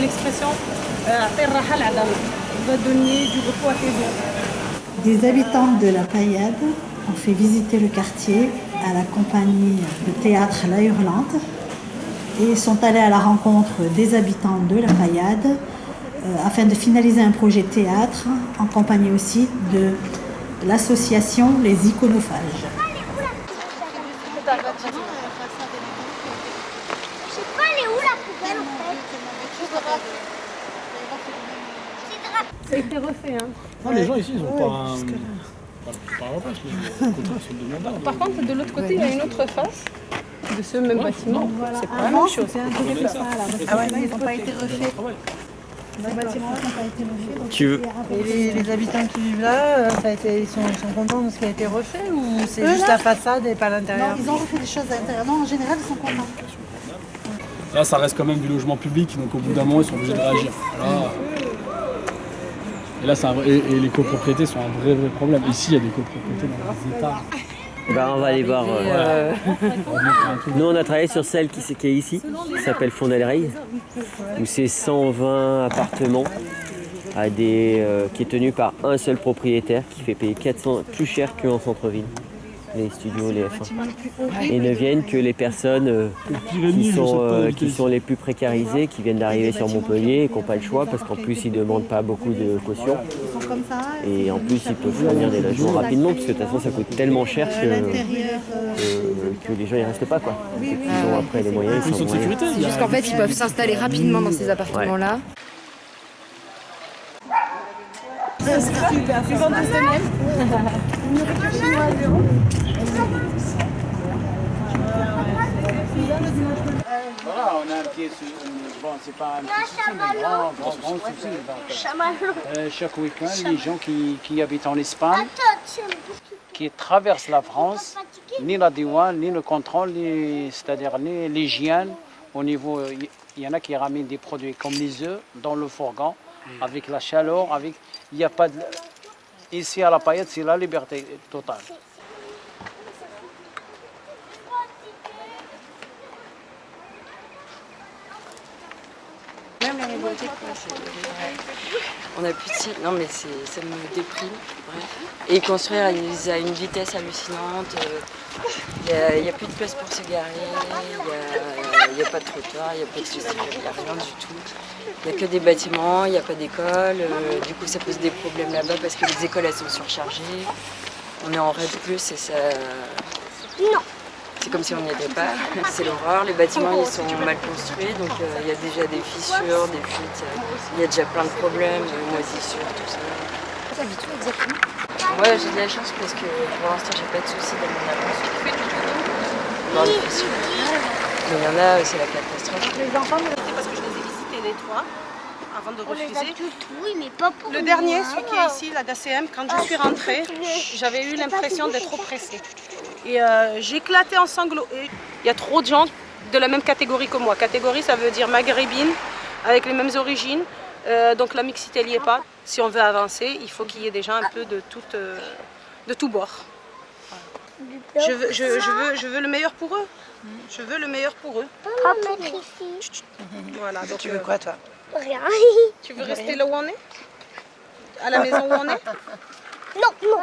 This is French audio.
l'association euh, va donner du repos à tes Des habitants de la Paillade ont fait visiter le quartier à la compagnie de théâtre La Hurlante et sont allés à la rencontre des habitants de la Paillade euh, afin de finaliser un projet théâtre en compagnie aussi de l'association Les Iconophages. Ça a été refait. Hein. Non, les gens ici, ils ont pas un. Pas, pas un repas, mais au contraire, ils sont demandeurs. Par contre, de l'autre côté, il y a une autre face de ce même bâtiment. C'est pas la même chose. C'est un peu comme ça, là. Ah ouais, ils n'ont pas été refaits. Les bâtiments n'ont pas été refaits. donc Tu veux c'est Et les, les habitants qui vivent là, euh, ça a été, ils, sont, ils sont contents de ce qui a été refait ou c'est juste là la façade et pas Non, l'intérieur ils ont refait des choses à l'intérieur. Non, en général, ils sont contents. Là, ça reste quand même du logement public, donc au bout d'un moment, ils sont obligés de réagir. Là, et là, c'est un vrai- et, et les copropriétés sont un vrai, vrai problème. Ici, il y a des copropriétés dans les États. Ben, on va aller voir. euh, truc. Nous, on a travaillé sur celle qui, qui est ici, qui s'appelle Fondelrey, où c'est 120 appartements à des, euh, qui est tenu par un seul propriétaire qui fait payer 400, plus cher qu'en centre-ville, les studios, les F1. Et ne viennent que les personnes euh, qui, sont, euh, qui sont les plus précarisées, qui viennent d'arriver sur Montpellier et qui n'ont pas le choix parce qu'en plus ils ne demandent pas beaucoup de caution. Et en plus ils peuvent fournir des logements rapidement parce que de toute façon ça coûte tellement cher que, euh, que, que les gens ils restent pas quoi. Et puis, ils ont après les moyens, ils sont sécurité. qu'en fait, ils peuvent s'installer rapidement dans ces appartements-là. Voilà, on a un petit sou- bon, c'est pas un petit souci, mais grand, grand, grand souci. Euh, chaque week-end, les gens qui, qui habitent en Espagne, qui traversent la France, ni la douane, ni le contrôle, c'est-à-dire ni l'hygiène. Au niveau, il y en a qui ramènent des produits comme les œufs dans le fourgon, avec la chaleur, avec, il n'y a pas ici à la paillette, c'est la liberté totale. La on a plus de ciel. Non, mais ça me déprime. bref. Et construire ils- à une vitesse hallucinante. Il n'y a, plus de place pour se garer. Il n'y a, pas de trottoir, il n'y a pas de il n'y a rien du tout. Il n'y a que des bâtiments, il n'y a pas d'école. euh, du coup, ça pose des problèmes là-bas parce que les écoles, elles sont surchargées. On est en RED+, et ça... C'est comme si on n'y était pas. C'est l'horreur. Les bâtiments ils sont mal construits, donc euh, il y a déjà des fissures, des fuites. euh, Il y a déjà plein de problèmes, de moisissures, tout ça. Moi j'ai de la chance parce que pour l'instant j'ai pas de soucis dans mon avance. Dans les fissures. Mais il y en a, c'est la catastrophe. Parce que je les ai visités les trois avant de On les a refuser. oui, mais pas pour Le dernier, hein. celui qui est ici, la d'ACM, quand je suis rentrée, j'avais eu l'impression d'être oppressée. Et euh, j'éclatais en sanglots. Et Il y a trop de gens de la même catégorie que moi. Catégorie, ça veut dire maghrébine, avec les mêmes origines. Euh, donc la mixité n'y est pas. Si on veut avancer, il faut qu'il y ait des gens un peu de, toute, euh, de tout bord. Je veux, je, je veux, je veux le meilleur pour eux. Je veux le meilleur pour eux. Ici. Voilà, donc, Tu veux euh, quoi toi? Rien. tu veux rester là où on est? À la maison où on est? Non, non.